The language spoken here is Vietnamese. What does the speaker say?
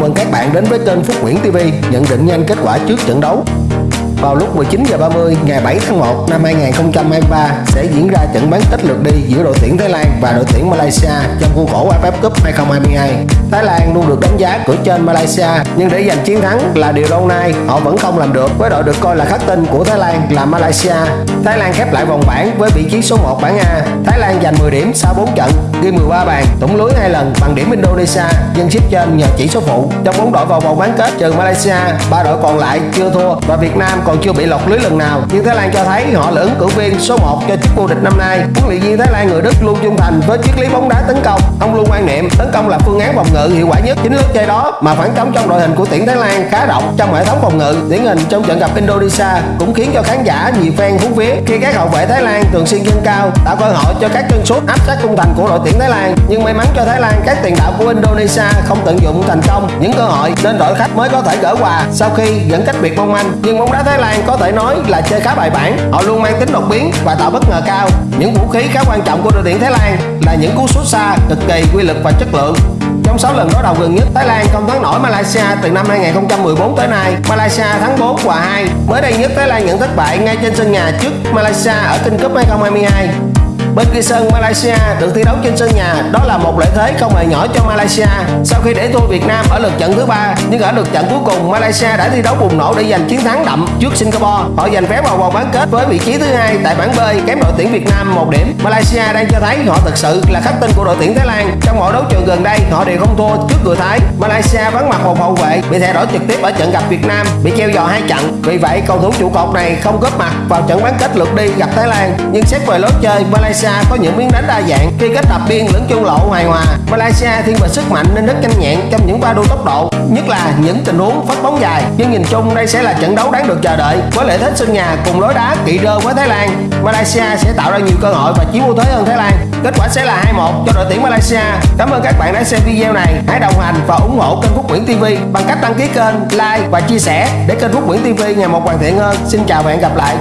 mừng các bạn đến với kênh Phúc Nguyễn TV nhận định nhanh kết quả trước trận đấu. Vào lúc 19 giờ 30 ngày 7 tháng 1 năm 2023 sẽ diễn ra trận bán kết lượt đi giữa đội tuyển Thái Lan và đội tuyển Malaysia trong khuôn khổ AFF Cup 2022. Thái Lan luôn được đánh giá cửa trên Malaysia nhưng để giành chiến thắng là điều lâu nay họ vẫn không làm được với đội được coi là khắc tinh của Thái Lan là Malaysia. Thái Lan khép lại vòng bảng với vị trí số 1 bảng A. Thái Lan giành 10 điểm sau 4 trận, ghi 13 bàn, tổng lưới hai lần bằng điểm Indonesia, dân xếp trên nhờ chỉ số phụ. Trong bốn đội vào vòng bán kết trừ Malaysia, ba đội còn lại chưa thua và Việt Nam còn chưa bị lọt lưới lần nào. Nhưng Thái Lan cho thấy, họ là ứng cử viên số 1 cho chức vô địch năm nay. Huấn luyện viên Thái Lan người Đức luôn trung thành với triết lý bóng đá tấn công. Ông luôn quan niệm tấn công là phương án phòng ngự hiệu quả nhất. Chính lúc chơi đó mà phản trống trong đội hình của tuyển Thái Lan khá rộng trong hệ thống phòng ngự. Điển hình trong trận gặp Indonesia cũng khiến cho khán giả nhiều fan hú vía khi các hậu vệ Thái Lan thường xuyên dâng cao, tạo cơ hội cho các chân sút áp sát khung thành của đội tuyển Thái Lan. Nhưng may mắn cho Thái Lan, các tiền đạo của Indonesia không tận dụng thành công những cơ hội nên đội khách mới có thể gỡ hòa sau khi dẫn cách biệt mong manh. Nhưng bóng đá Thái Thái Lan có thể nói là chơi khá bài bản. Họ luôn mang tính đột biến và tạo bất ngờ cao. Những vũ khí khá quan trọng của đội tuyển Thái Lan là những cú sút xa cực kỳ quy lực và chất lượng. Trong 6 lần đối đầu gần nhất, Thái Lan không thắng nổi Malaysia từ năm 2014 tới nay. Malaysia thắng 4 và 2. Mới đây nhất Thái Lan nhận thất bại ngay trên sân nhà trước Malaysia ở King Cup 2022. Bên kia sân Malaysia, được thi đấu trên sân nhà. Đó là một lợi thế không hề nhỏ cho Malaysia. Sau khi để thua Việt Nam ở lượt trận thứ ba, nhưng ở lượt trận cuối cùng, Malaysia đã thi đấu bùng nổ để giành chiến thắng đậm trước Singapore. Họ giành vé vào vòng bán kết với vị trí thứ hai tại bảng B, kém đội tuyển Việt Nam một điểm. Malaysia đang cho thấy họ thực sự là khắc tinh của đội tuyển Thái Lan. Trong mọi đấu trường gần đây, họ đều không thua trước người Thái. Malaysia vắng mặt một hậu vệ, bị thay đổi trực tiếp ở trận gặp Việt Nam, bị treo giò hai trận vì vậy, cầu thủ trụ cột này không góp mặt vào trận bán kết lượt đi gặp Thái Lan. Nhưng xét về lối chơi, Malaysia Malaysia có những miếng đánh đa dạng khi kết hợp biên lẫn chung lộ hài hòa. Malaysia thiên về sức mạnh nên rất nhanh nhẹn trong những pha đua tốc độ, nhất là những tình huống phát bóng dài. Nhưng nhìn chung đây sẽ là trận đấu đáng được chờ đợi. Với lợi thế sân nhà cùng lối đá kỵ rơ với Thái Lan, Malaysia sẽ tạo ra nhiều cơ hội và chiếm ưu thế hơn Thái Lan. Kết quả sẽ là 2-1 cho đội tuyển Malaysia. Cảm ơn các bạn đã xem video này. Hãy đồng hành và ủng hộ kênh Phúc Nguyễn TV bằng cách đăng ký kênh, like và chia sẻ để kênh Phúc Nguyễn TV ngày một hoàn thiện hơn. Xin chào và hẹn gặp lại.